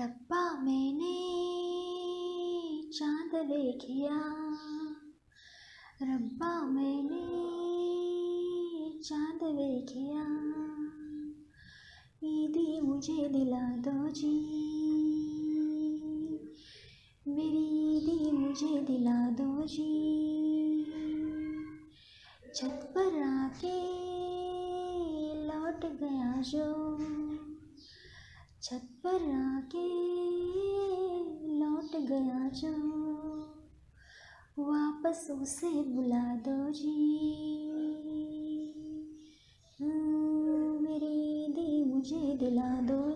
रब्बा मैंने चाँद देखिया। रब्बा मैंने चाँद देखिया। ईदी मुझे दिला दो जी। मेरी ईदी मुझे दिला दो जी। छत पर आके लौट गया जो। छत पर आके लौट गया जो वापस उसे बुला दो जी। मेरे मेरी दी मुझे दिला दो